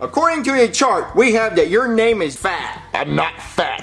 According to a chart, we have that your name is fat. I'm not fat.